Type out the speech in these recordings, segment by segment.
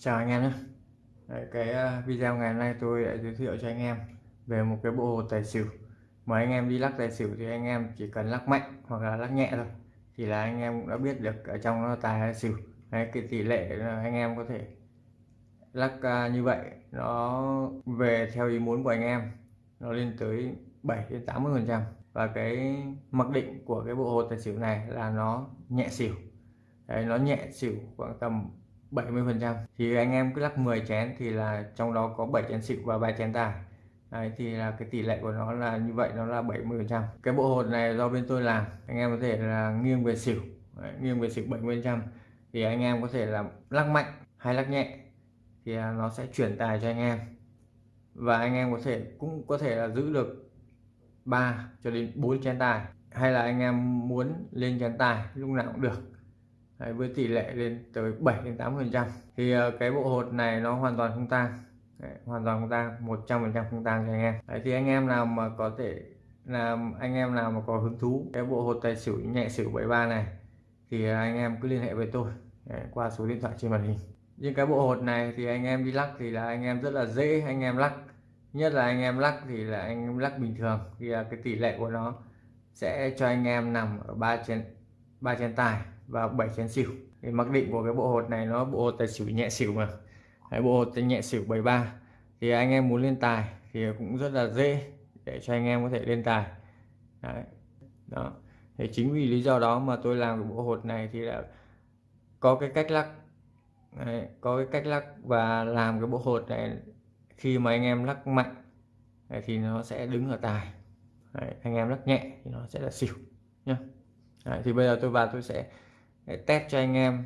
chào anh em nhé. Đấy, cái ờ, video ngày hôm nay tôi đã giới thiệu cho anh em về một cái bộ hồ tài xỉu. Mà anh em đi lắc tài xỉu thì anh em chỉ cần lắc mạnh hoặc là lắc nhẹ thôi thì là anh em cũng đã biết được ở trong nó tài hay xỉu. Đấy, cái tỷ lệ anh em có thể lắc ờ, như vậy nó về theo ý muốn của anh em nó lên tới 7 đến 80 phần trăm. Và cái mặc định của cái bộ hồ tài xỉu này là nó nhẹ xỉu. Đấy, nó nhẹ xỉu khoảng tầm 70% thì anh em cứ lắc 10 chén thì là trong đó có 7 chén xịu và 3 chén tài Đấy, thì là cái tỷ lệ của nó là như vậy nó là 70% cái bộ hột này do bên tôi làm anh em có thể là nghiêng về xỉu. Đấy, nghiêng về xỉu 70% thì anh em có thể là lắc mạnh hay lắc nhẹ thì à, nó sẽ chuyển tài cho anh em. Và anh em có thể cũng có thể là giữ được 3 cho đến 4 chén tài. Hay là anh em muốn lên chén tài lúc nào cũng được. Đấy, với tỷ lệ lên tới 7 đến 8 phần trăm. Thì uh, cái bộ hột này nó hoàn toàn không tang. Hoàn toàn không tan 100 phần trăm không tan cho anh em. Đấy, thì anh em nào mà có thể làm anh em nào mà có hứng thú cái bộ hột tài xỉu nhẹ xỉu 73 này thì anh em cứ liên hệ với tôi. Đấy, qua số điện thoại trên màn hình. Nhưng cái bộ hột này thì anh em đi lắc thì là anh em rất là dễ anh em lắc. Nhất là anh em lắc thì là anh em lắc bình thường. Thì là cái tỷ lệ của nó sẽ cho anh em nằm ở ba trên ba trên tài và 7 chén xỉu. Thì mặc định của cái bộ hột này nó bộ hột tài xỉu nhẹ xỉu mà. Cái bộ hột tài nhẹ xỉu 73 thì anh em muốn lên tài thì cũng rất là dễ để cho anh em có thể lên tài. Đấy. đó. Thì chính vì lý do đó mà tôi làm cái bộ hột này thì đã có cái cách lắc. Đấy, có cái cách lắc và làm cái bộ hột này khi mà anh em lắc mạnh thì nó sẽ đứng ở tài. Đấy, anh em lắc nhẹ thì nó sẽ là xỉu nhá. Đấy, thì bây giờ tôi vào tôi sẽ test cho anh em.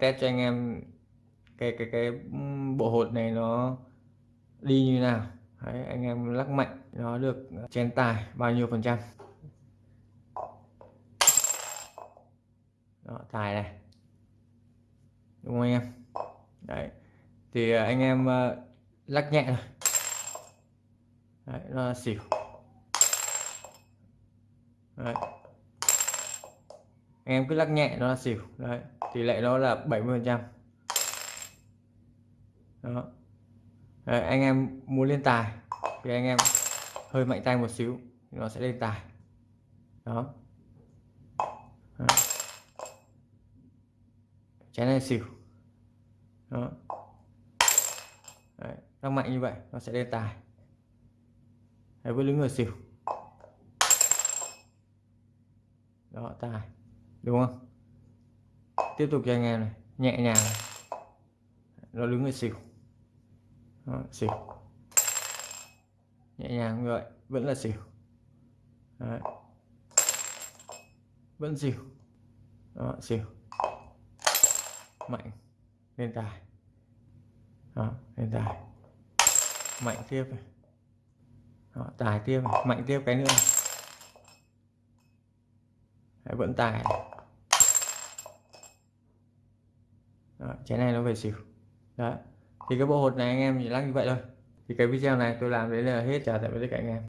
Test cho anh em cái cái cái bộ hột này nó đi như nào. Đấy, anh em lắc mạnh nó được chén tài bao nhiêu phần trăm. Đó, tài này. Đúng không anh em? Đấy thì à, anh em uh, lắc nhẹ rồi, đấy, nó xỉu. Đấy anh em cứ lắc nhẹ nó là xỉu. Đấy tỷ lệ nó là 70 phần trăm. Đó. Đấy, anh em muốn lên tài thì anh em hơi mạnh tay một xíu thì nó sẽ lên tài. Đó. Chén này xỉu. Đó. Đấy, lắc mạnh như vậy nó sẽ lên tài. Đấy, với lưỡi người xỉu. Đó tài đúng không tiếp tục cho anh em này nhẹ nhàng này. nó đứng ở xỉu Đó, xỉu nhẹ nhàng như vậy vẫn là xỉu Đấy. vẫn xỉu Đó, xỉu mạnh lên tài Đó, lên tài mạnh tiếp này Đó, tài tiếp này. mạnh tiếp cái nữa này. Đấy, vẫn tài này. Đó, chén này nó về xỉu. Đấy thì cái bộ hột này anh em chỉ lắc như vậy thôi. Thì cái video này tôi làm đến là hết chào tạm biệt tất cả anh em.